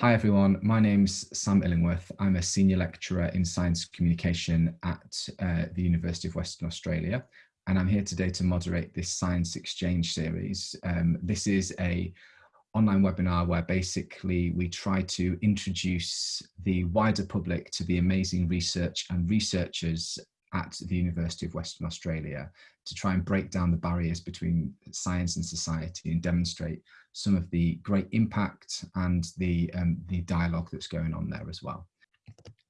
Hi everyone, my name's Sam Illingworth. I'm a senior lecturer in science communication at uh, the University of Western Australia and I'm here today to moderate this science exchange series. Um, this is a online webinar where basically we try to introduce the wider public to the amazing research and researchers at the University of Western Australia to try and break down the barriers between science and society and demonstrate some of the great impact and the, um, the dialogue that's going on there as well.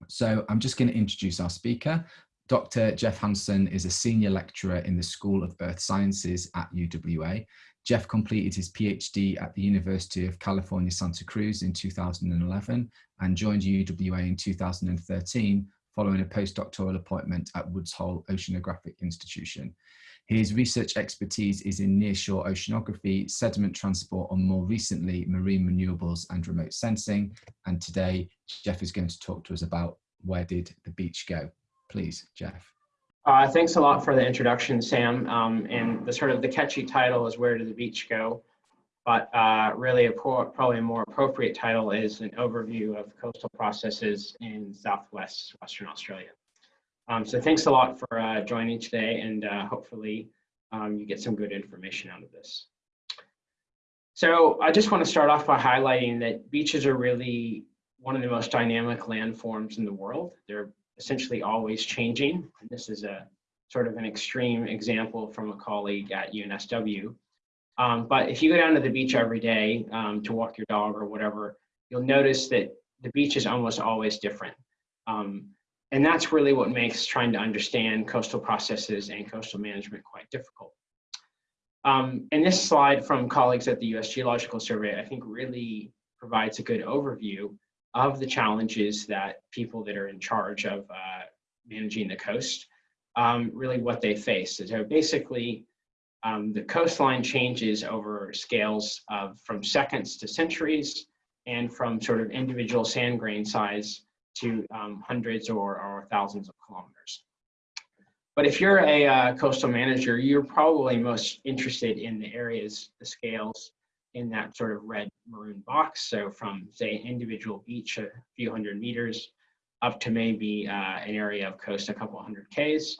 So I'm just going to introduce our speaker. Dr. Jeff Hansen is a senior lecturer in the School of Earth Sciences at UWA. Jeff completed his PhD at the University of California, Santa Cruz in 2011 and joined UWA in 2013 following a postdoctoral appointment at Woods Hole Oceanographic Institution. His research expertise is in nearshore oceanography, sediment transport, and more recently, marine renewables and remote sensing. And today, Jeff is going to talk to us about where did the beach go? Please, Jeff. Uh, thanks a lot for the introduction, Sam. Um, and the sort of the catchy title is Where Did the Beach Go? But uh, really, a probably a more appropriate title is an overview of coastal processes in Southwest Western Australia. Um, so thanks a lot for uh, joining today and uh, hopefully um, you get some good information out of this. So I just want to start off by highlighting that beaches are really one of the most dynamic landforms in the world. They're essentially always changing. And this is a sort of an extreme example from a colleague at UNSW. Um, but if you go down to the beach every day um, to walk your dog or whatever, you'll notice that the beach is almost always different. Um, and that's really what makes trying to understand coastal processes and coastal management quite difficult. Um, and this slide from colleagues at the US Geological Survey, I think really provides a good overview of the challenges that people that are in charge of uh, managing the coast, um, really what they face. So basically, um, the coastline changes over scales of from seconds to centuries and from sort of individual sand grain size to um, hundreds or, or thousands of kilometers. But if you're a uh, coastal manager, you're probably most interested in the areas, the scales in that sort of red maroon box. So from say an individual beach, a few hundred meters, up to maybe uh, an area of coast a couple hundred Ks.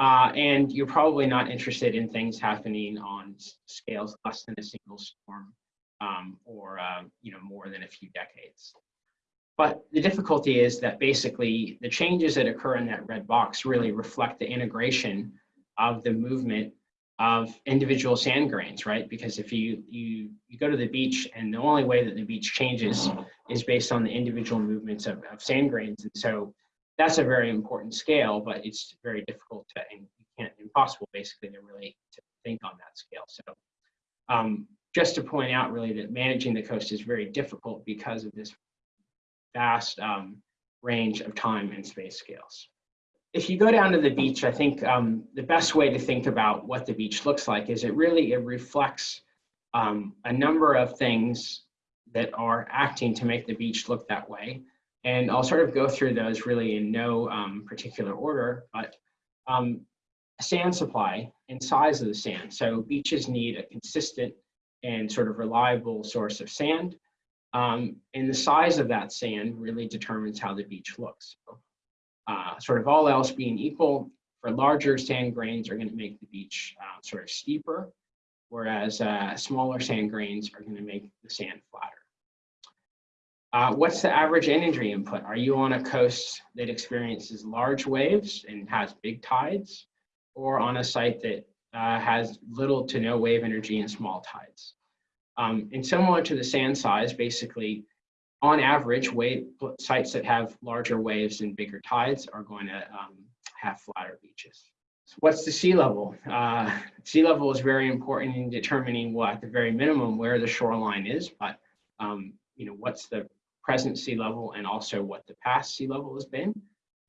Uh, and you're probably not interested in things happening on scales less than a single storm um, or uh, you know more than a few decades. But the difficulty is that basically the changes that occur in that red box really reflect the integration of the movement of individual sand grains, right? Because if you, you, you go to the beach and the only way that the beach changes is based on the individual movements of, of sand grains. And so that's a very important scale, but it's very difficult to, and you can't, impossible basically to really to think on that scale. So um, just to point out really that managing the coast is very difficult because of this vast um, range of time and space scales. If you go down to the beach, I think um, the best way to think about what the beach looks like is it really, it reflects um, a number of things that are acting to make the beach look that way. And I'll sort of go through those really in no um, particular order, but um, sand supply and size of the sand. So beaches need a consistent and sort of reliable source of sand. Um, and the size of that sand really determines how the beach looks. Uh, sort of all else being equal, for larger sand grains are going to make the beach uh, sort of steeper, whereas uh, smaller sand grains are going to make the sand flatter. Uh, what's the average energy input? Are you on a coast that experiences large waves and has big tides, or on a site that uh, has little to no wave energy and small tides? Um, and similar to the sand size, basically, on average, wave sites that have larger waves and bigger tides are going to um, have flatter beaches. So what's the sea level? Uh, sea level is very important in determining what, at the very minimum, where the shoreline is, but um, you know, what's the present sea level and also what the past sea level has been.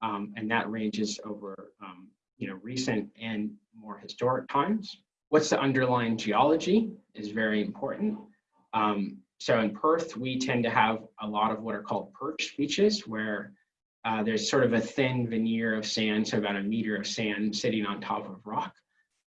Um, and that ranges over, um, you know, recent and more historic times. What's the underlying geology is very important. Um, so in Perth, we tend to have a lot of what are called perch beaches where uh, there's sort of a thin veneer of sand, so about a meter of sand sitting on top of rock.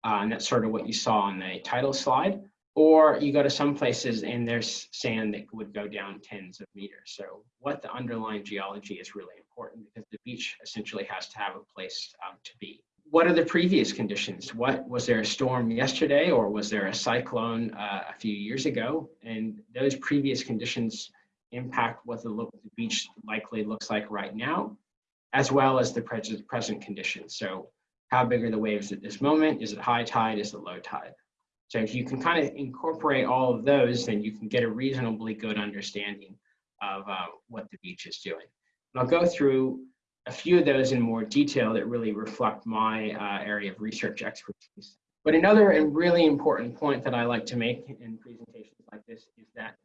Uh, and that's sort of what you saw on the title slide. Or you go to some places and there's sand that would go down tens of meters. So what the underlying geology is really important because the beach essentially has to have a place um, to be. What are the previous conditions? What was there a storm yesterday or was there a cyclone uh, a few years ago? And those previous conditions impact what the, look, the beach likely looks like right now, as well as the present, present conditions. So how big are the waves at this moment? Is it high tide? Is it low tide? So if you can kind of incorporate all of those, then you can get a reasonably good understanding of uh, what the beach is doing. And I'll go through a few of those in more detail that really reflect my uh, area of research expertise. But another and really important point that I like to make in presentations like this is that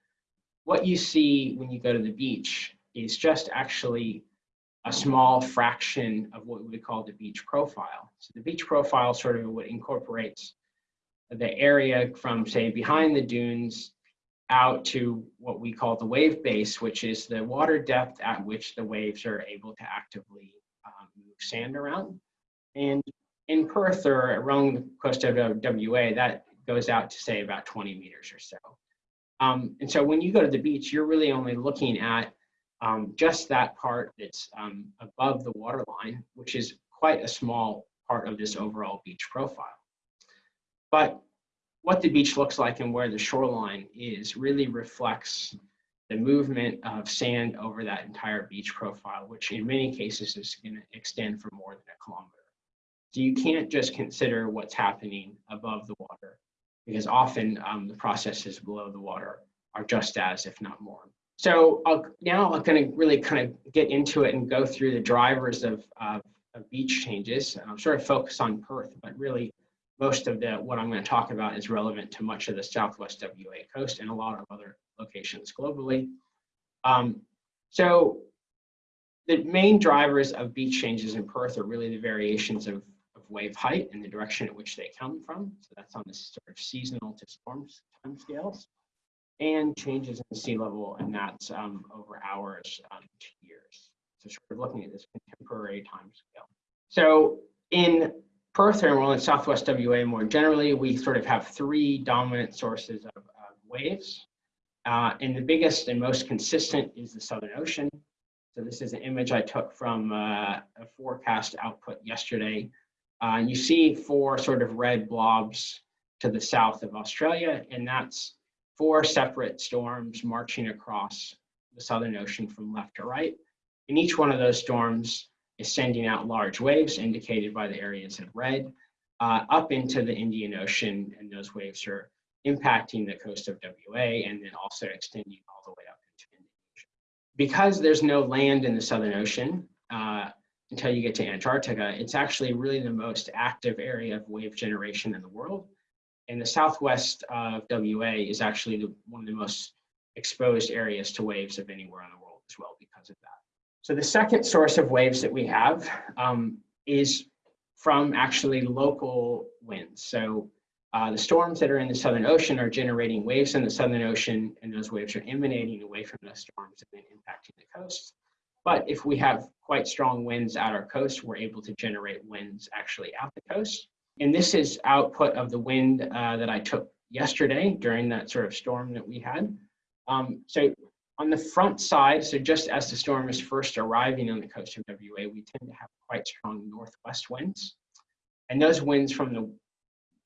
what you see when you go to the beach is just actually a small fraction of what we would call the beach profile. So the beach profile sort of what incorporates the area from say behind the dunes out to what we call the wave base, which is the water depth at which the waves are able to actively um, move sand around. And in Perth or around the coast of WA, that goes out to say about 20 meters or so. Um, and so when you go to the beach, you're really only looking at um, just that part that's um, above the water line, which is quite a small part of this overall beach profile. But what the beach looks like and where the shoreline is really reflects the movement of sand over that entire beach profile, which in many cases is going to extend for more than a kilometer. So you can't just consider what's happening above the water because often um, the processes below the water are just as, if not more. So I'll, now I'm going to really kind of get into it and go through the drivers of, of, beach changes. I'm sort of focus on Perth, but really most of the what I'm going to talk about is relevant to much of the Southwest WA coast and a lot of other locations globally. Um, so the main drivers of beach changes in Perth are really the variations of, of wave height and the direction at which they come from. So that's on the sort of seasonal to storms time scales and changes in sea level and that's um, over hours um, to years. So sort of looking at this contemporary time scale. So in Perth and well in Southwest WA more generally, we sort of have three dominant sources of, of waves. Uh, and the biggest and most consistent is the Southern Ocean. So this is an image I took from uh, a forecast output yesterday. Uh, and you see four sort of red blobs to the south of Australia, and that's four separate storms marching across the Southern Ocean from left to right. And each one of those storms is sending out large waves indicated by the areas in red uh, up into the Indian Ocean and those waves are impacting the coast of WA and then also extending all the way up into Indonesia. Because there's no land in the Southern Ocean uh, until you get to Antarctica, it's actually really the most active area of wave generation in the world. And the southwest of WA is actually the, one of the most exposed areas to waves of anywhere in the world as well because of that. So the second source of waves that we have um, is from actually local winds. So uh, the storms that are in the Southern Ocean are generating waves in the Southern Ocean, and those waves are emanating away from the storms and then impacting the coast. But if we have quite strong winds at our coast, we're able to generate winds actually out the coast. And this is output of the wind uh, that I took yesterday during that sort of storm that we had. Um, so on the front side, so just as the storm is first arriving on the coast of WA, we tend to have quite strong northwest winds. And those winds from the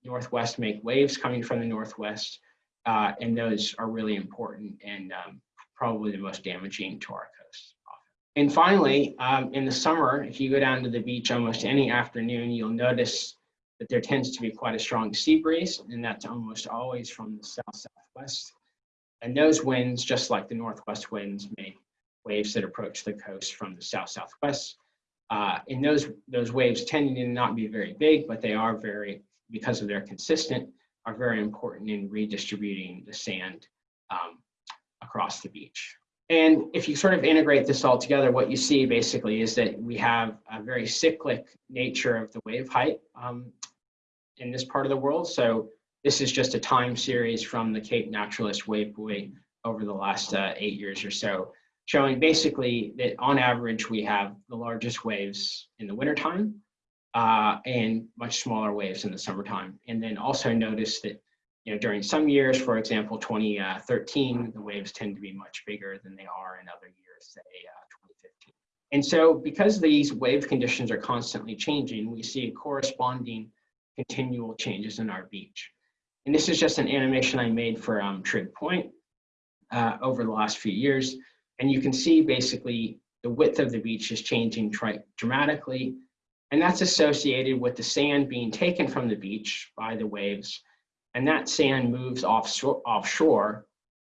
northwest make waves coming from the northwest, uh, and those are really important and um, probably the most damaging to our coast. And finally, um, in the summer, if you go down to the beach almost any afternoon, you'll notice that there tends to be quite a strong sea breeze, and that's almost always from the south-southwest. And those winds, just like the northwest winds, make waves that approach the coast from the south-southwest. Uh, and those, those waves tend to not be very big, but they are very, because of their consistent, are very important in redistributing the sand um, across the beach. And if you sort of integrate this all together, what you see basically is that we have a very cyclic nature of the wave height um, in this part of the world. So this is just a time series from the Cape Naturaliste Wave Buoy over the last uh, eight years or so, showing basically that on average we have the largest waves in the wintertime uh, and much smaller waves in the summertime. And then also notice that you know, during some years, for example, 2013, the waves tend to be much bigger than they are in other years, say uh, 2015. And so because these wave conditions are constantly changing, we see corresponding continual changes in our beach. And this is just an animation I made for um, Trig Point uh, over the last few years. And you can see basically the width of the beach is changing dramatically. And that's associated with the sand being taken from the beach by the waves and that sand moves offshore, offshore.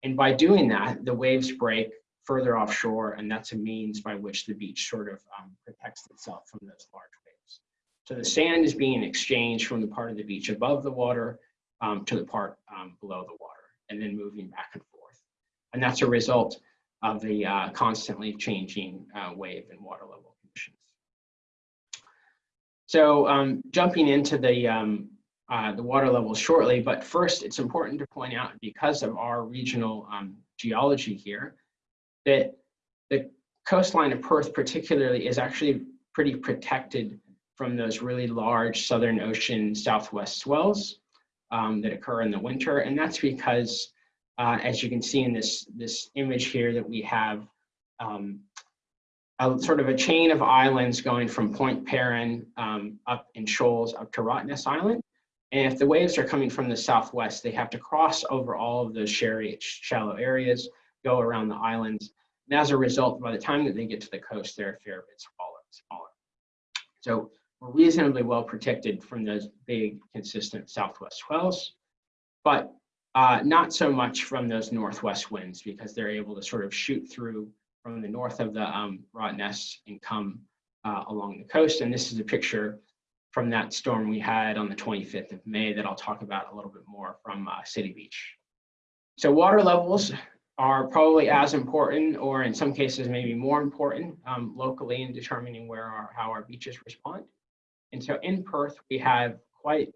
And by doing that, the waves break further offshore, and that's a means by which the beach sort of um, protects itself from those large waves. So the sand is being exchanged from the part of the beach above the water um, to the part um, below the water, and then moving back and forth. And that's a result of the uh, constantly changing uh, wave and water level conditions. So um, jumping into the um, uh, the water levels shortly, but first it's important to point out because of our regional um, geology here, that the coastline of Perth particularly is actually pretty protected from those really large Southern Ocean southwest swells um, that occur in the winter. And that's because, uh, as you can see in this, this image here that we have um, a sort of a chain of islands going from Point Peron um, up in shoals up to Rottnest Island. And if the waves are coming from the southwest, they have to cross over all of those shallow areas, go around the islands. And as a result, by the time that they get to the coast, they're a fair bit smaller. smaller. So we're reasonably well protected from those big, consistent southwest swells, but uh, not so much from those northwest winds because they're able to sort of shoot through from the north of the um, Rottnest and come uh, along the coast. And this is a picture from that storm we had on the 25th of May that I'll talk about a little bit more from uh, City Beach. So water levels are probably as important, or in some cases maybe more important um, locally in determining where our, how our beaches respond. And so in Perth, we have quite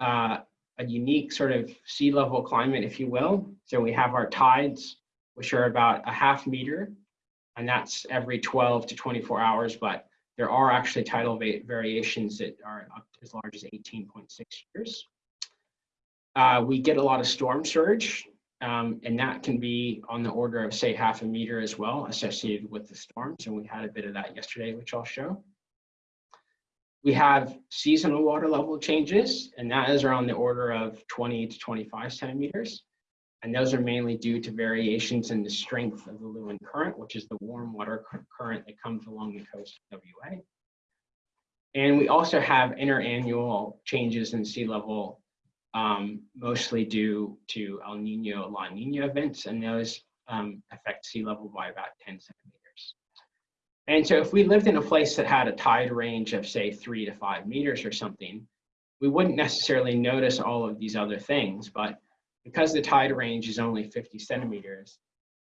uh, a unique sort of sea level climate, if you will. So we have our tides, which are about a half meter, and that's every 12 to 24 hours, but there are actually tidal variations that are up as large as 18.6 years. Uh, we get a lot of storm surge, um, and that can be on the order of say half a meter as well associated with the storms. And we had a bit of that yesterday, which I'll show. We have seasonal water level changes, and that is around the order of 20 to 25 centimeters. And those are mainly due to variations in the strength of the Leeuwin current, which is the warm water current that comes along the coast of WA. And we also have interannual changes in sea level, um, mostly due to El Nino, La Nina events, and those um, affect sea level by about 10 centimeters. And so if we lived in a place that had a tide range of say three to five meters or something, we wouldn't necessarily notice all of these other things, but because the tide range is only 50 centimeters,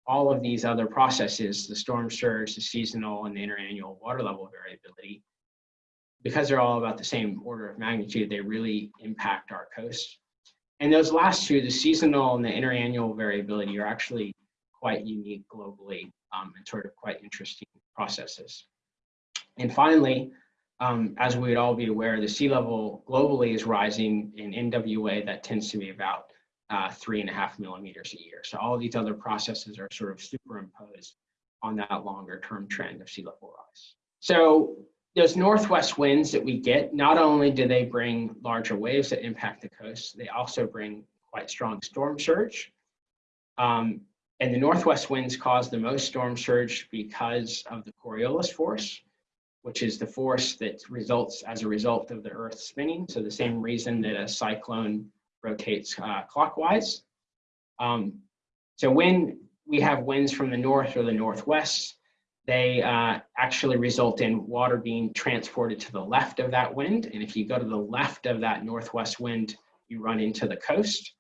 all of these other processes, the storm surge, the seasonal, and the interannual water level variability, because they're all about the same order of magnitude, they really impact our coast. And those last two, the seasonal and the interannual variability, are actually quite unique globally um, and sort of quite interesting processes. And finally, um, as we would all be aware, the sea level globally is rising in NWA. That tends to be about uh, three and a half millimeters a year. So all these other processes are sort of superimposed on that longer term trend of sea level rise. So those northwest winds that we get, not only do they bring larger waves that impact the coast, they also bring quite strong storm surge. Um, and the northwest winds cause the most storm surge because of the Coriolis force, which is the force that results as a result of the Earth spinning. So the same reason that a cyclone rotates uh, clockwise. Um, so when we have winds from the north or the northwest, they uh, actually result in water being transported to the left of that wind. And if you go to the left of that northwest wind, you run into the coast.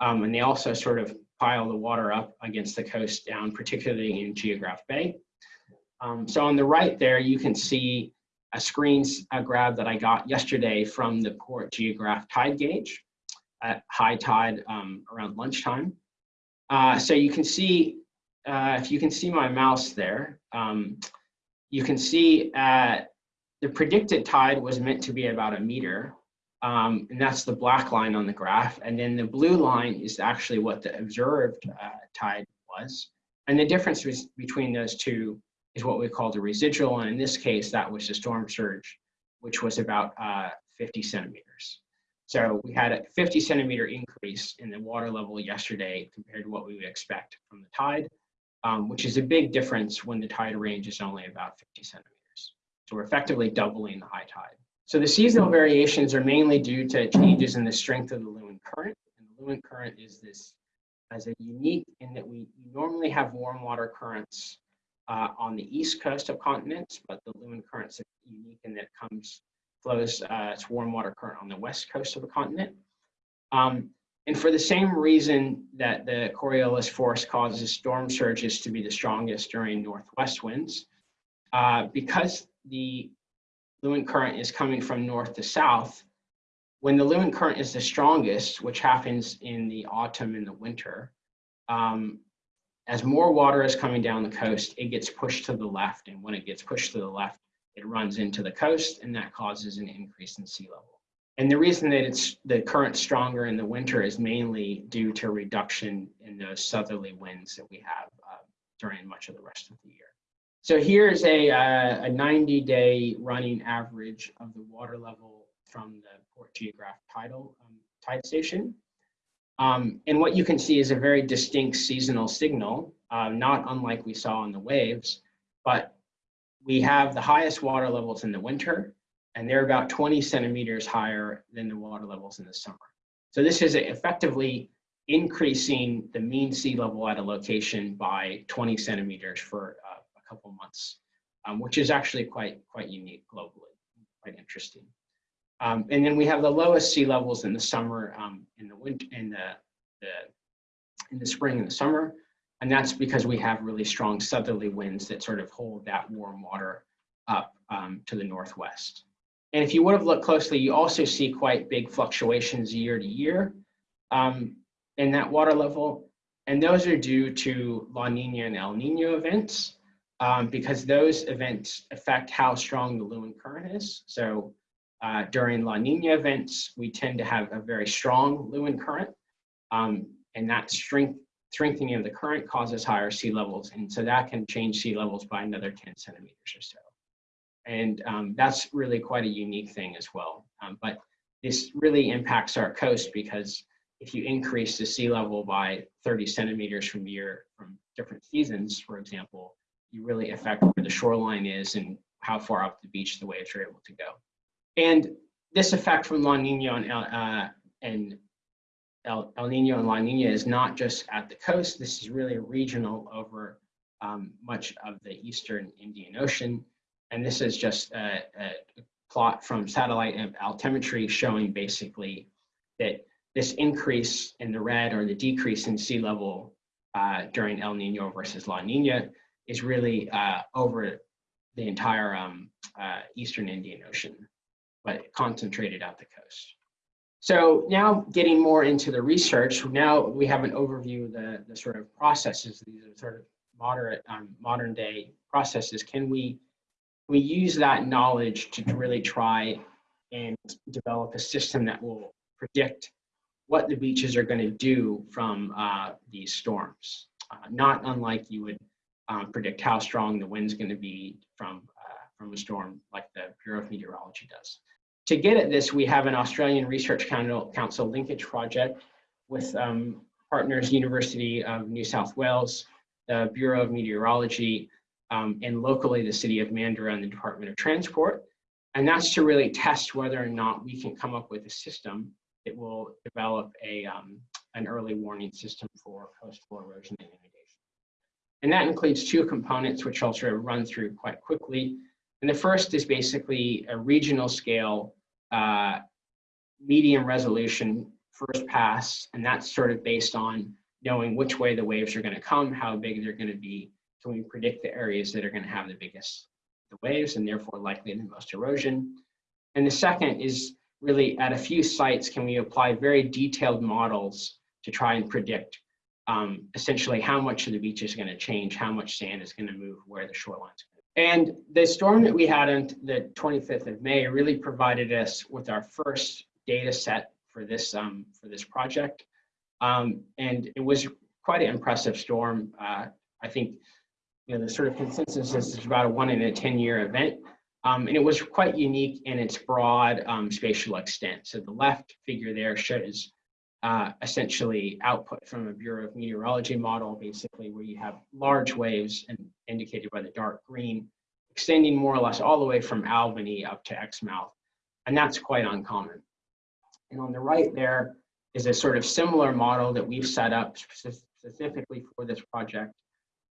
Um, and they also sort of pile the water up against the coast down, particularly in Geographe Bay. Um, so on the right there, you can see a screen a grab that I got yesterday from the Port Geographe tide gauge at high tide um, around lunchtime. Uh, so you can see, uh, if you can see my mouse there, um, you can see uh, the predicted tide was meant to be about a meter. Um, and that's the black line on the graph. And then the blue line is actually what the observed uh, tide was. And the difference between those two is what we call the residual. And in this case, that was the storm surge, which was about uh, 50 centimeters. So we had a 50 centimeter increase in the water level yesterday compared to what we would expect from the tide, um, which is a big difference when the tide range is only about 50 centimeters. So we're effectively doubling the high tide. So the seasonal variations are mainly due to changes in the strength of the Leeuwin current. And the Leeuwin current is this as a unique in that we normally have warm water currents uh, on the east coast of continents, but the Leeuwin current is unique in that comes flows uh, its warm water current on the west coast of a continent. Um, and for the same reason that the Coriolis force causes storm surges to be the strongest during northwest winds, uh, because the Leeuwin current is coming from north to south, when the Leeuwin current is the strongest, which happens in the autumn and the winter, um, as more water is coming down the coast, it gets pushed to the left. And when it gets pushed to the left, it runs into the coast and that causes an increase in sea level. And the reason that it's the current stronger in the winter is mainly due to reduction in those southerly winds that we have uh, during much of the rest of the year. So here's a, uh, a 90 day running average of the water level from the Port Geographe tidal um, tide station. Um, and what you can see is a very distinct seasonal signal, uh, not unlike we saw on the waves, but we have the highest water levels in the winter, and they're about 20 centimeters higher than the water levels in the summer. So this is effectively increasing the mean sea level at a location by 20 centimeters for uh, couple months, um, which is actually quite, quite unique globally, quite interesting. Um, and then we have the lowest sea levels in the summer, um, in the winter, in the, the, in the spring and the summer, and that's because we have really strong southerly winds that sort of hold that warm water up um, to the northwest. And if you would have looked closely, you also see quite big fluctuations year to year um, in that water level. And those are due to La Nina and El Nino events um, because those events affect how strong the Leeuwin current is. So uh, during La Nina events, we tend to have a very strong Leeuwin current. Um, and that strength strengthening of the current causes higher sea levels. And so that can change sea levels by another 10 centimeters or so. And um, that's really quite a unique thing as well. Um, but this really impacts our coast because if you increase the sea level by 30 centimeters from year from different seasons, for example, you really affect where the shoreline is and how far up the beach the waves are able to go. And this effect from La Nina and, uh, and El, El Nino and La Nina is not just at the coast. This is really regional over um, much of the eastern Indian Ocean. And this is just a, a plot from satellite altimetry showing basically that this increase in the red or the decrease in sea level uh, during El Nino versus La Nina is really uh, over the entire um, uh, eastern Indian Ocean, but concentrated at the coast. So now getting more into the research, now we have an overview of the, the sort of processes, these are sort of moderate, um, modern day processes. Can we, we use that knowledge to really try and develop a system that will predict what the beaches are going to do from uh, these storms. Uh, not unlike you would um, predict how strong the wind's going to be from, uh, from a storm like the Bureau of Meteorology does to get at this, we have an Australian Research Council linkage project with um, partners University of New South Wales, the Bureau of Meteorology, um, and locally the City of Mandurah and the Department of Transport. And that's to really test whether or not we can come up with a system that will develop a, um, an early warning system for coastal erosion and. And that includes two components, which I'll sort of run through quite quickly. And the first is basically a regional scale uh, medium resolution first pass, and that's sort of based on knowing which way the waves are going to come, how big they're going to be. so we predict the areas that are going to have the biggest the waves and therefore likely the most erosion? And the second is really at a few sites, can we apply very detailed models to try and predict um, essentially how much of the beach is going to change, how much sand is going to move, where the shoreline's and the storm that we had on the 25th of May really provided us with our first data set for this um, for this project, um, and it was quite an impressive storm. Uh, I think you know the sort of consensus is it's about a one in a ten year event, um, and it was quite unique in its broad um, spatial extent. So the left figure there shows uh, essentially output from a Bureau of Meteorology model, basically where you have large waves and indicated by the dark green, extending more or less all the way from Albany up to Exmouth. And that's quite uncommon. And on the right there is a sort of similar model that we've set up specifically for this project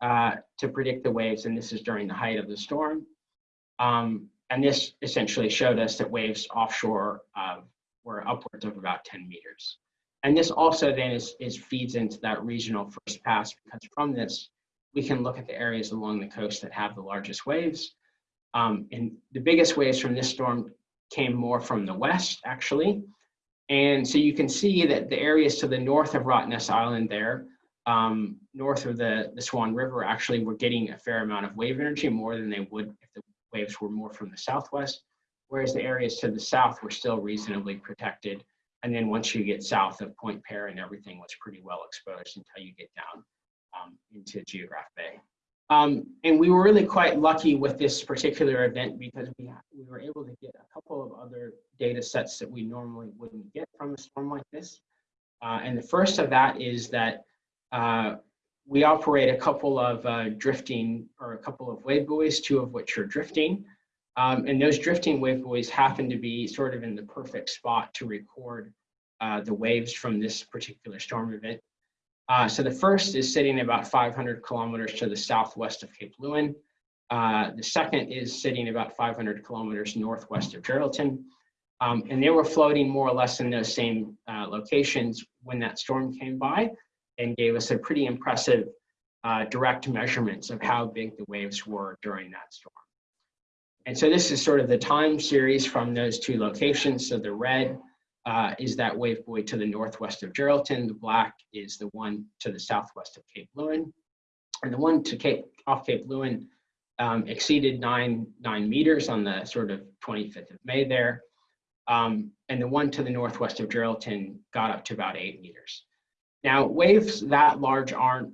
uh, to predict the waves. And this is during the height of the storm. Um, and this essentially showed us that waves offshore uh, were upwards of about 10 meters. And this also then is, is feeds into that regional first pass because from this, we can look at the areas along the coast that have the largest waves. Um, and the biggest waves from this storm came more from the west, actually. And so you can see that the areas to the north of Rottnest Island there, um, north of the, the Swan River, actually were getting a fair amount of wave energy, more than they would if the waves were more from the southwest, whereas the areas to the south were still reasonably protected and then once you get south of Point Peron, everything was pretty well exposed until you get down um, into Geographe Bay. Um, and we were really quite lucky with this particular event because we, we were able to get a couple of other data sets that we normally wouldn't get from a storm like this. Uh, and the first of that is that uh, we operate a couple of uh, drifting or a couple of wave buoys, two of which are drifting. Um, and those drifting wave buoys happen to be sort of in the perfect spot to record uh, the waves from this particular storm event. Uh, so the first is sitting about 500 kilometers to the southwest of Cape Leeuwin. Uh, the second is sitting about 500 kilometers northwest of Geraldton. Um, and they were floating more or less in those same uh, locations when that storm came by and gave us a pretty impressive uh, direct measurements of how big the waves were during that storm. And so this is sort of the time series from those two locations. So the red uh, is that wave buoy to the northwest of Geraldton. The black is the one to the southwest of Cape Leeuwin. And the one to Cape off Cape Leeuwin um, exceeded nine, nine meters on the sort of 25th of May there. Um, and the one to the northwest of Geraldton got up to about eight meters. Now, waves that large aren't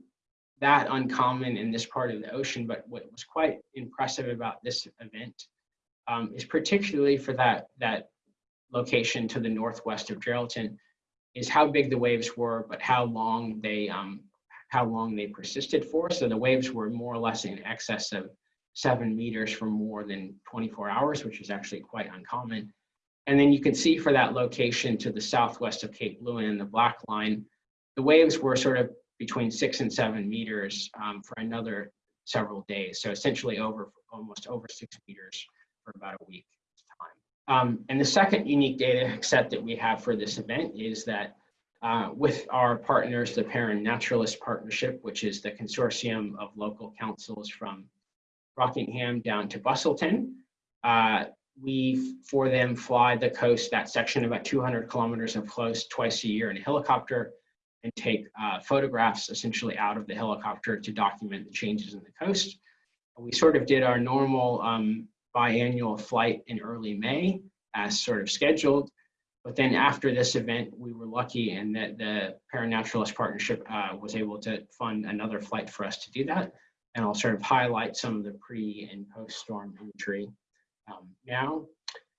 that uncommon in this part of the ocean, but what was quite impressive about this event um, is particularly for that, that location to the northwest of Geraldton, is how big the waves were, but how long they um, how long they persisted for. So the waves were more or less in excess of seven meters for more than 24 hours, which is actually quite uncommon. And then you can see for that location to the southwest of Cape Leeuwin, the black line, the waves were sort of between six and seven meters um, for another several days. So essentially over almost over six meters for about a week time. Um, and the second unique data set that we have for this event is that uh, with our partners, the Peron Naturaliste Partnership, which is the consortium of local councils from Rockingham down to Busselton, uh, we, for them, fly the coast, that section about 200 kilometers of coast twice a year in a helicopter and take uh, photographs essentially out of the helicopter to document the changes in the coast. We sort of did our normal um, biannual flight in early May as sort of scheduled. But then after this event, we were lucky in that the Peron Naturaliste Partnership uh, was able to fund another flight for us to do that. And I'll sort of highlight some of the pre and post storm imagery um, now.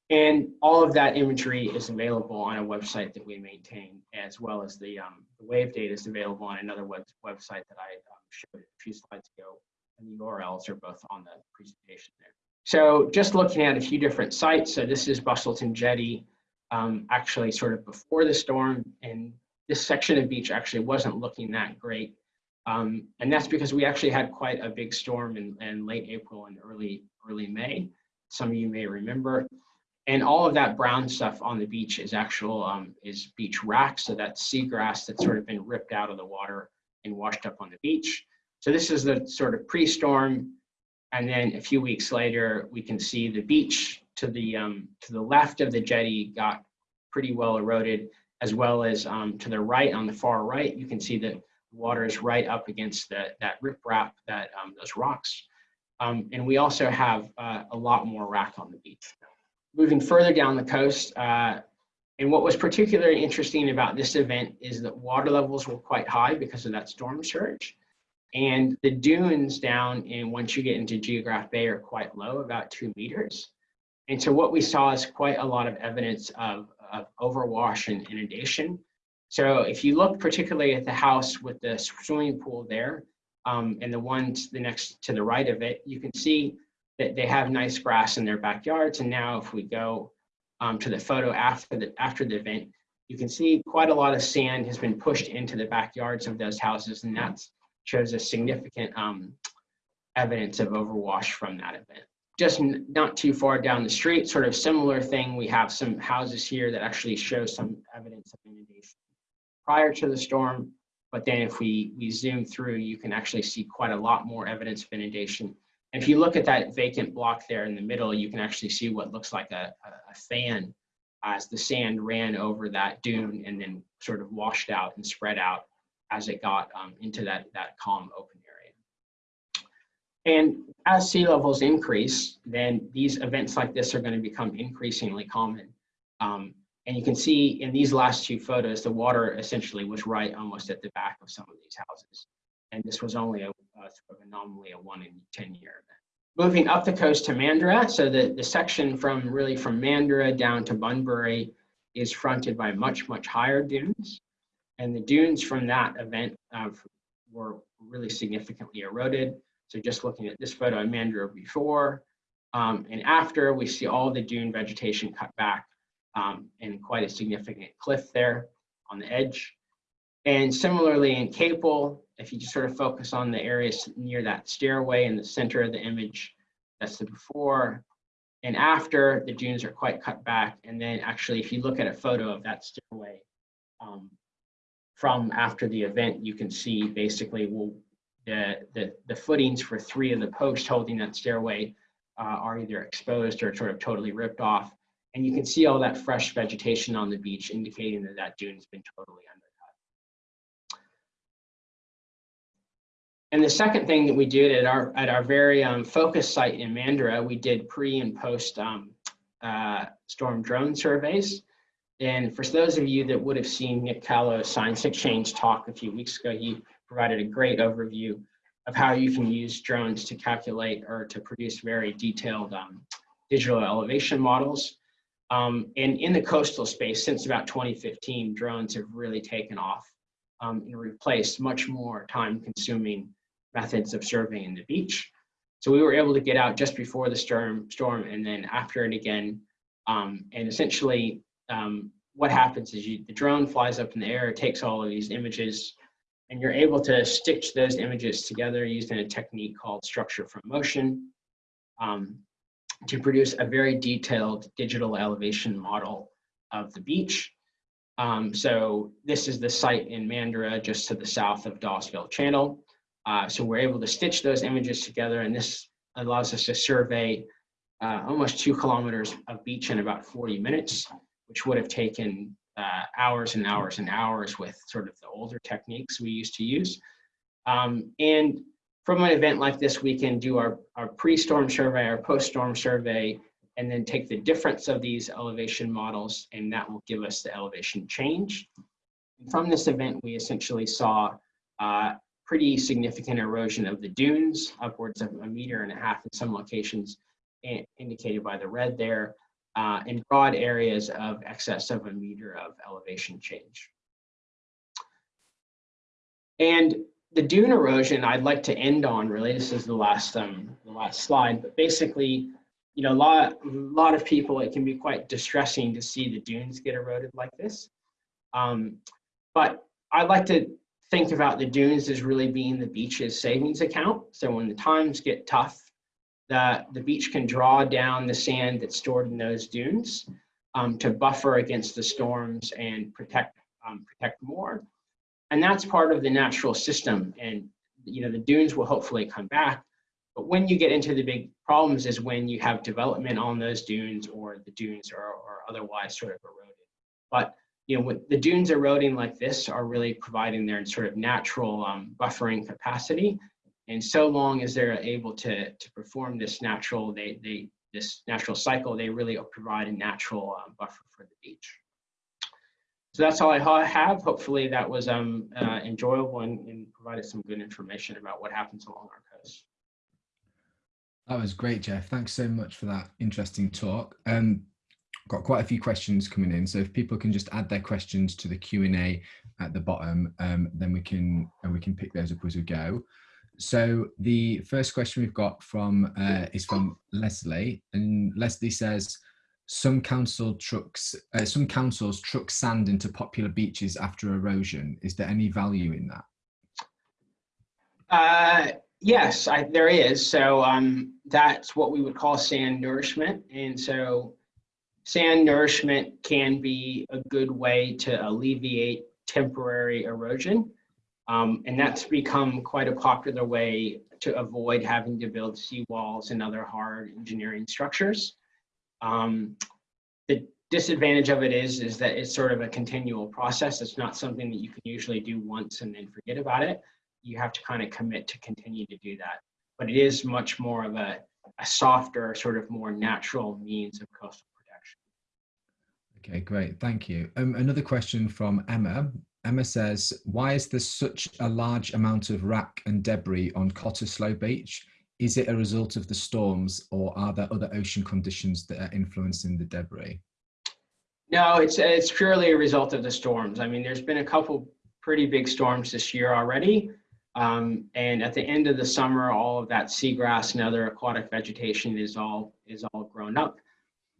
And all of that imagery is available on a website that we maintain, as well as the, um, the wave data is available on another web website that I um, showed a few slides ago. And the URLs are both on the presentation there. So just looking at a few different sites. So this is Busselton Jetty, um, actually sort of before the storm. And this section of beach actually wasn't looking that great. Um, and that's because we actually had quite a big storm in, in late April and early, early May. Some of you may remember and all of that brown stuff on the beach is actual um, is beach wrack. So that's seagrass that's sort of been ripped out of the water and washed up on the beach. So this is the sort of pre-storm. And then a few weeks later, we can see the beach to the um, to the left of the jetty got pretty well eroded, as well as um, to the right on the far right, you can see that water is right up against the, that riprap, that um, those rocks. Um, and we also have uh, a lot more wrack on the beach moving further down the coast, uh, And what was particularly interesting about this event is that water levels were quite high because of that storm surge. And the dunes down in once you get into Geographe Bay are quite low, about two meters. And so what we saw is quite a lot of evidence of, of overwash and inundation. So if you look particularly at the house with the swimming pool there, um, and the one to the next to the right of it, you can see that they have nice grass in their backyards. And now if we go um, to the photo after the, after the event, you can see quite a lot of sand has been pushed into the backyards of those houses. And that shows a significant um, evidence of overwash from that event. Just not too far down the street, sort of similar thing, we have some houses here that actually show some evidence of inundation prior to the storm. But then if we, we zoom through, you can actually see quite a lot more evidence of inundation if you look at that vacant block there in the middle, you can actually see what looks like a, a, fan as the sand ran over that dune and then sort of washed out and spread out as it got um, into that, that calm open area. And as sea levels increase, then these events like this are going to become increasingly common. Um, and you can see in these last two photos, the water essentially was right almost at the back of some of these houses. And this was only a, uh, sort of anomaly, a one in 10 year event. Moving up the coast to Mandurah, so the, the section from really from Mandurah down to Bunbury is fronted by much, much higher dunes. And the dunes from that event uh, were really significantly eroded. So just looking at this photo of Mandurah before um, and after, we see all the dune vegetation cut back um, and quite a significant cliff there on the edge. And similarly in Capel, if you just sort of focus on the areas near that stairway in the center of the image, that's the before and after, the dunes are quite cut back. And then actually, if you look at a photo of that stairway um, from after the event, you can see basically well, the, the, the footings for three of the posts holding that stairway uh, are either exposed or sort of totally ripped off. And you can see all that fresh vegetation on the beach indicating that that dune has been totally And the second thing that we did at our at our very um, focus site in Mandurah, we did pre and post um, uh, storm drone surveys. And for those of you that would have seen Nick Callow's Science Exchange talk a few weeks ago, he provided a great overview of how you can use drones to calculate or to produce very detailed um, digital elevation models. Um, and in the coastal space, since about 2015, drones have really taken off um, and replaced much more time consuming methods of surveying the beach. So we were able to get out just before the storm, storm and then after it again. Um, and essentially um, what happens is you, the drone flies up in the air, takes all of these images, and you're able to stitch those images together using a technique called structure from motion um, to produce a very detailed digital elevation model of the beach. Um, so this is the site in Mandurah, just to the south of Dawesville Channel. Uh, so we're able to stitch those images together and this allows us to survey uh, almost two kilometers of beach in about 40 minutes, which would have taken uh, hours and hours and hours with sort of the older techniques we used to use. Um, and from an event like this, we can do our, our pre-storm survey, our post-storm survey, and then take the difference of these elevation models, and that will give us the elevation change. From this event, we essentially saw uh, pretty significant erosion of the dunes, upwards of a meter and a half in some locations, indicated by the red there, uh, in broad areas of excess of a meter of elevation change. And the dune erosion I'd like to end on, really, this is the last, um, the last slide, but basically, you know, a lot, a lot of people, it can be quite distressing to see the dunes get eroded like this. Um, but I'd like to think about the dunes as really being the beach's savings account. So when the times get tough, the, the beach can draw down the sand that's stored in those dunes um, to buffer against the storms and protect, um, protect more. And that's part of the natural system. And you know the dunes will hopefully come back. But when you get into the big problems is when you have development on those dunes or the dunes are, are otherwise sort of eroded. But you know, the dunes eroding like this are really providing their sort of natural um, buffering capacity. And so long as they're able to, to perform this natural, they, they, this natural cycle, they really provide a natural uh, buffer for the beach. so that's all I have. Hopefully that was um, uh, enjoyable and, and, provided some good information about what happens along our coast. That was great, Jeff. Thanks so much for that interesting talk. Um, got quite a few questions coming in, so if people can just add their questions to the Q and A at the bottom, um, then we can and we can pick those up as we go. So the first question we've got from uh, is from Leslie, and Leslie says, "Some council trucks, uh, some councils truck sand into popular beaches after erosion. Is there any value in that?" Uh, yes, I, there is. So um, that's what we would call sand nourishment, and so sand nourishment can be a good way to alleviate temporary erosion. Um, and that's become quite a popular way to avoid having to build seawalls and other hard engineering structures. Um, the disadvantage of it is, is that it's sort of a continual process. It's not something that you can usually do once and then forget about it. You have to kind of commit to continue to do that. But it is much more of a, a softer, sort of more natural means of coastal. Okay, great. Thank you. Um, another question from Emma. Emma says, why is there such a large amount of wrack and debris on Cottesloe Beach? Is it a result of the storms or are there other ocean conditions that are influencing the debris? No, it's, it's purely a result of the storms. I mean, there's been a couple pretty big storms this year already. Um, and at the end of the summer, all of that seagrass and other aquatic vegetation is all, is all grown up.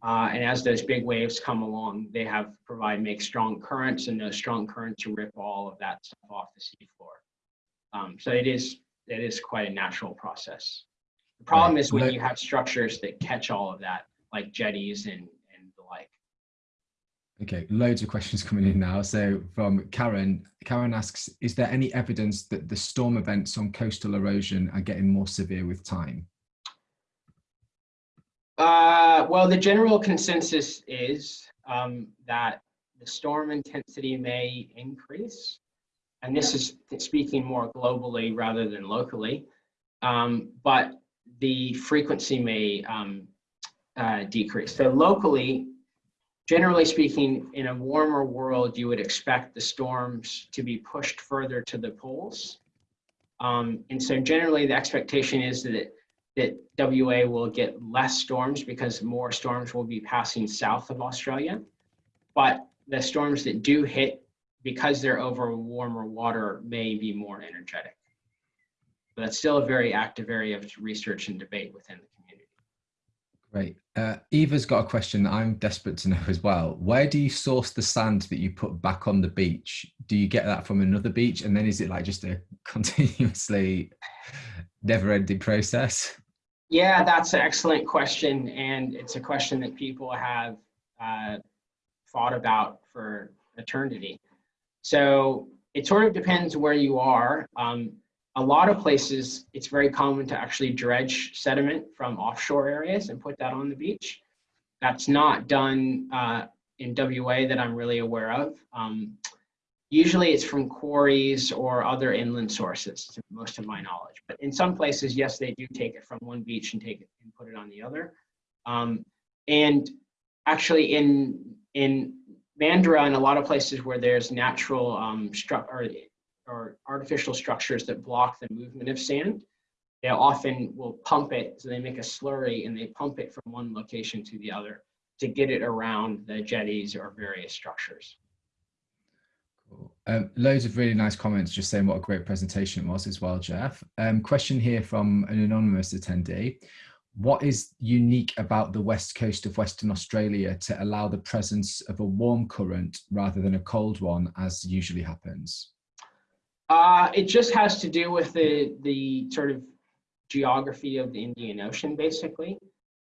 Uh, and as those big waves come along, they have provide make strong currents, and those strong currents to rip all of that stuff off the seafloor. Um, so it is it is quite a natural process. The problem right. is when you have structures that catch all of that, like jetties and and the like. Okay, loads of questions coming in now. So from Karen, Karen asks, is there any evidence that the storm events on coastal erosion are getting more severe with time? Uh, well, the general consensus is um, that the storm intensity may increase. And this is speaking more globally rather than locally. Um, but the frequency may um, uh, decrease. So locally, generally speaking, in a warmer world, you would expect the storms to be pushed further to the poles. Um, and so generally the expectation is that that WA will get less storms because more storms will be passing south of Australia. But the storms that do hit, because they're over warmer water, may be more energetic. But that's still a very active area of research and debate within the community. Great. Uh, Eva's got a question that I'm desperate to know as well. Where do you source the sand that you put back on the beach? Do you get that from another beach? And then is it like just a continuously never ending process? Yeah, that's an excellent question. And it's a question that people have uh, thought about for eternity. So it sort of depends where you are. Um, a lot of places, it's very common to actually dredge sediment from offshore areas and put that on the beach. That's not done uh, in WA that I'm really aware of. Um, Usually it's from quarries or other inland sources, to most of my knowledge. But in some places, yes, they do take it from one beach and take it and put it on the other. Um, and actually in, in Mandurah and a lot of places where there's natural um, or, or artificial structures that block the movement of sand, they often will pump it, so they make a slurry and they pump it from one location to the other to get it around the jetties or various structures. Um, loads of really nice comments just saying what a great presentation it was as well, Jeff. Um, question here from an anonymous attendee. What is unique about the west coast of Western Australia to allow the presence of a warm current rather than a cold one as usually happens? Uh, it just has to do with the, the sort of geography of the Indian Ocean, basically.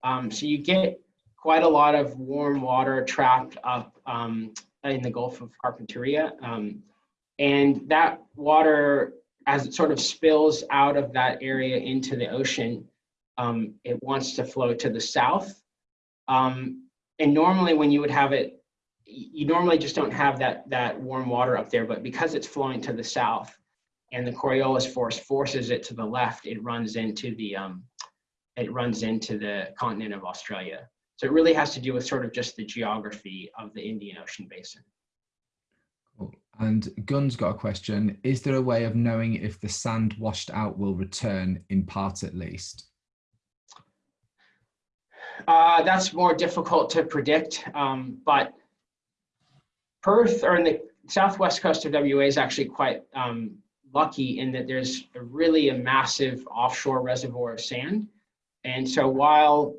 Um, so you get quite a lot of warm water trapped up um, in the Gulf of Carpentaria. Um, and that water, as it sort of spills out of that area into the ocean, um, it wants to flow to the south. Um, and normally when you would have it, you normally just don't have that, that warm water up there, but because it's flowing to the south and the Coriolis force forces it to the left, it runs into the, um, it runs into the continent of Australia. So it really has to do with sort of just the geography of the Indian Ocean basin. And Gunn's got a question. Is there a way of knowing if the sand washed out will return in part at least? Uh, that's more difficult to predict, um, but Perth or in the southwest coast of WA is actually quite um, lucky in that there's a really a massive offshore reservoir of sand. And so while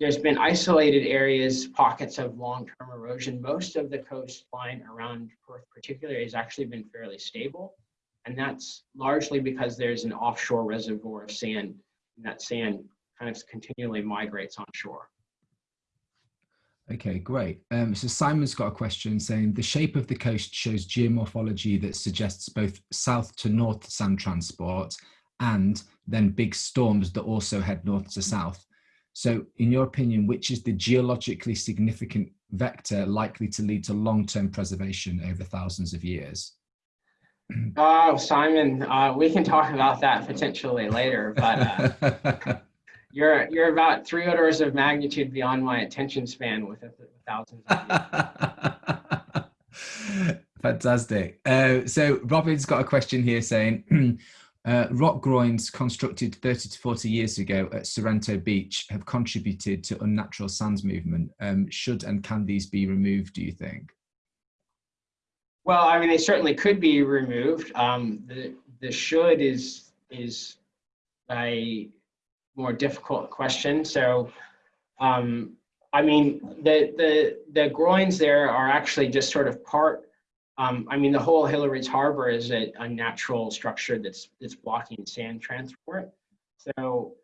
there's been isolated areas, pockets of long-term erosion, most of the coastline around Perth particularly has actually been fairly stable. And that's largely because there's an offshore reservoir of sand and that sand kind of continually migrates onshore. Okay, great. Um, so Simon's got a question saying the shape of the coast shows geomorphology that suggests both south to north sand transport and then big storms that also head north to south. So in your opinion, which is the geologically significant vector likely to lead to long-term preservation over thousands of years? Oh, Simon, uh, we can talk about that potentially later, but uh, you're you're about three orders of magnitude beyond my attention span with, with thousands Fantastic. Uh, so Robin's got a question here saying, uh, rock groins constructed 30 to 40 years ago at Sorrento Beach have contributed to unnatural sands movement. Um, should and can these be removed, do you think? Well, I mean, they certainly could be removed. Um, the, the should is, is a more difficult question. So, um, I mean, the, the, the groins there are actually just sort of part, um, I mean, the whole Hillarys Harbor is a, a, natural structure that's, that's blocking sand transport. So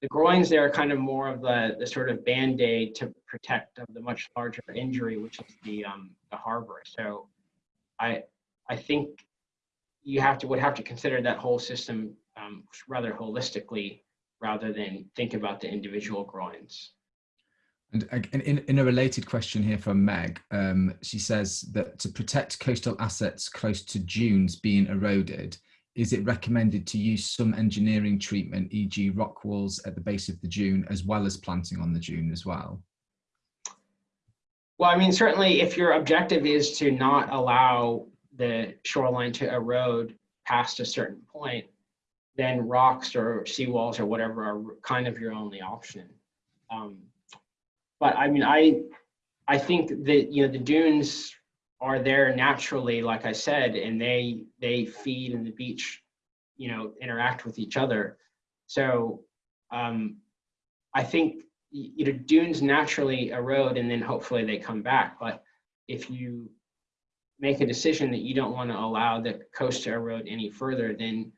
the groins there are kind of more of the, the sort of band-aid to protect of the much larger injury, which is the, um, the harbor. So I, I think you have to, would have to consider that whole system um, rather holistically rather than think about the individual groins. And in, in a related question here from Meg, um, she says that to protect coastal assets close to dunes being eroded, is it recommended to use some engineering treatment, e.g. rock walls at the base of the dune, as well as planting on the dune as well? Well, I mean, certainly if your objective is to not allow the shoreline to erode past a certain point, then rocks or seawalls or whatever are kind of your only option. Um, but I mean, I I think that you know the dunes are there naturally, like I said, and they they feed and the beach, you know, interact with each other. So um, I think you know dunes naturally erode and then hopefully they come back. But if you make a decision that you don't want to allow the coast to erode any further, then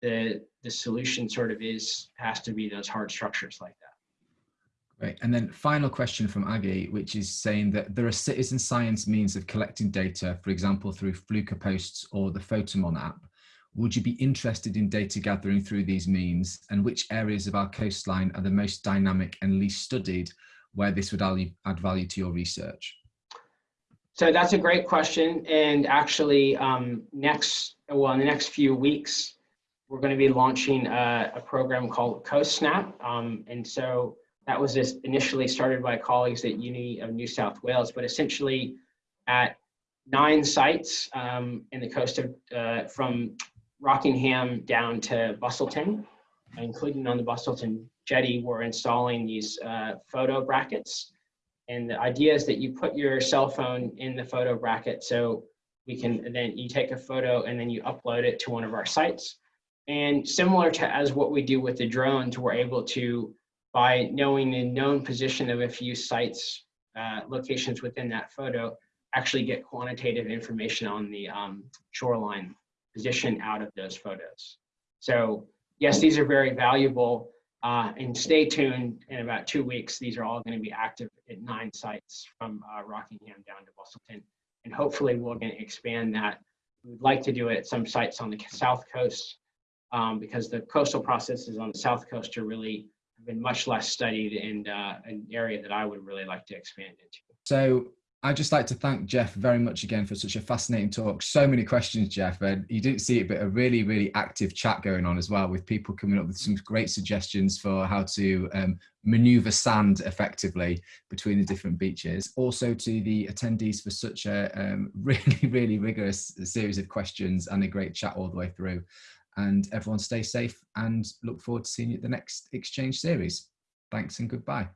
the the solution sort of is has to be those hard structures like. Right, and then final question from Aggie, which is saying that there are citizen science means of collecting data, for example, through Fluker posts or the Photomon app. Would you be interested in data gathering through these means and which areas of our coastline are the most dynamic and least studied where this would add value to your research? So that's a great question. And actually um, next, well, in the next few weeks, we're going to be launching a, a program called CoastSnap. Um, and so that was just initially started by colleagues at Uni of New South Wales, but essentially at nine sites um, in the coast of, uh, from Rockingham down to Busselton, including on the Busselton jetty, we're installing these uh, photo brackets. And the idea is that you put your cell phone in the photo bracket so we can, then you take a photo and then you upload it to one of our sites. And similar to as what we do with the drones, we're able to, by knowing the known position of a few sites, uh, locations within that photo, actually get quantitative information on the um, shoreline position out of those photos. So yes, these are very valuable. Uh, and stay tuned in about two weeks. These are all going to be active at nine sites from uh, Rockingham down to Busselton. And hopefully we're to expand that. We'd like to do it at some sites on the south coast um, because the coastal processes on the south coast are really been much less studied and uh, an area that I would really like to expand into. So I'd just like to thank Jeff very much again for such a fascinating talk. So many questions, Jeff, and you didn't see it, but a really, really active chat going on as well with people coming up with some great suggestions for how to um, maneuver sand effectively between the different beaches. Also to the attendees for such a um, really, really rigorous series of questions and a great chat all the way through and everyone stay safe and look forward to seeing you at the next exchange series. Thanks and goodbye.